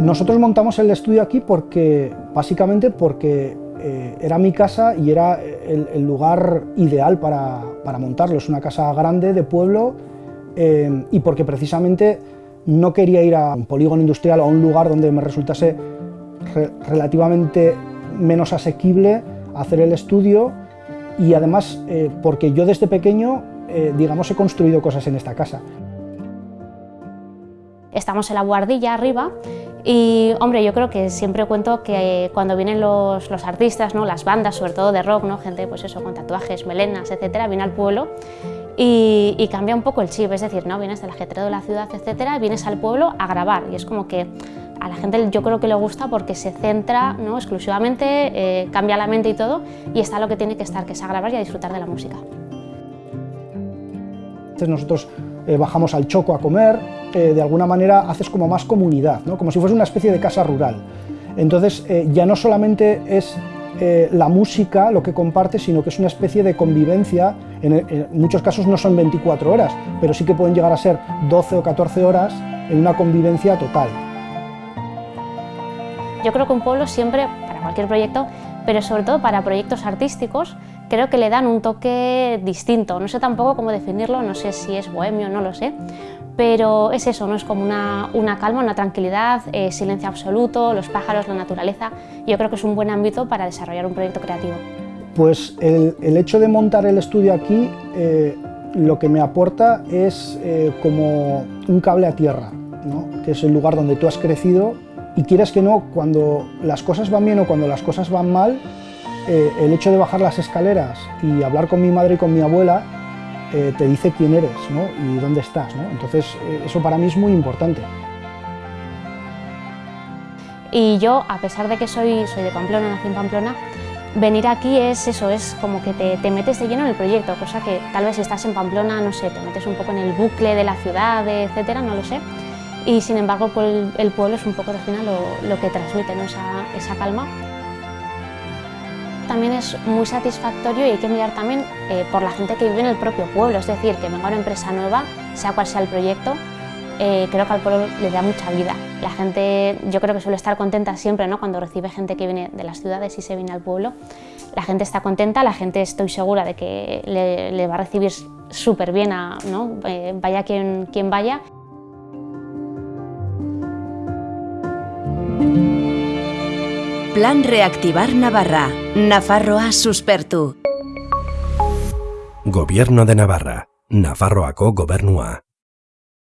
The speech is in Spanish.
Nosotros montamos el estudio aquí porque, básicamente porque eh, era mi casa y era el, lugar ideal para, montarlo. Es una casa grande de pueblo eh, y porque precisamente no quería ir a un polígono industrial o a un lugar donde me resultase relativamente menos asequible hacer el estudio y además eh, porque yo desde pequeño, digamos, he construido cosas en esta casa. Estamos en la guardilla arriba y, hombre, yo creo que siempre cuento que cuando vienen los, artistas, ¿no? las bandas, sobre todo de rock, ¿no? gente pues eso, con tatuajes, melenas, etcétera, viene al pueblo y, cambia un poco el chip, es decir, ¿no? vienes del ajetreo de la ciudad, etcétera, vienes al pueblo a grabar y es como que a la gente yo creo que le gusta porque se centra ¿no? exclusivamente, eh, cambia la mente y todo y está lo que tiene que estar, que es a grabar y a disfrutar de la música. Nosotros eh, bajamos al Choco a comer, eh, de alguna manera haces como más comunidad, ¿no? como si fuese una especie de casa rural. Entonces eh, ya no solamente es la música lo que comparte, sino que es una especie de convivencia, en, muchos casos no son 24 horas, pero sí que pueden llegar a ser 12 o 14 horas en una convivencia total. Yo creo que un pueblo siempre, para cualquier proyecto, pero sobre todo para proyectos artísticos, creo que le dan un toque distinto. No sé tampoco cómo definirlo, no sé si es bohemio, no lo sé, pero es eso, no es como una, calma, una tranquilidad, eh, silencio absoluto, los pájaros, la naturaleza. Yo creo que es un buen ámbito para desarrollar un proyecto creativo. Pues el, hecho de montar el estudio aquí eh, lo que me aporta es eh, como un cable a tierra, que es el lugar donde tú has crecido y quieres que no, cuando las cosas van bien o cuando las cosas van mal, eh, el hecho de bajar las escaleras y hablar con mi madre y con mi abuela eh, te dice quién eres y dónde estás. Entonces eh, eso para mí es muy importante. Y yo, a pesar de que soy, soy de Pamplona, nací en Pamplona, venir aquí es eso, es como que te, te, metes de lleno en el proyecto, cosa que tal vez estás en Pamplona, no sé, te metes un poco en el bucle de la ciudad, etcétera, no lo sé. Y sin embargo, pues, el, pueblo es un poco de final lo, lo que transmite, esa, esa calma también es muy satisfactorio y hay que mirar también eh, por la gente que vive en el propio pueblo, es decir, que venga una empresa nueva, sea cual sea el proyecto, eh, creo que al pueblo le da mucha vida. La gente, yo creo que suele estar contenta siempre ¿no? cuando recibe gente que viene de las ciudades y se viene al pueblo. La gente está contenta, la gente estoy segura de que le, va a recibir súper bien, a, ¿no? Eh, vaya quien, quien vaya. Plan Reactivar Navarra. Nafarroa suspertu. Gobierno de Navarra. Nafarroako gobernua.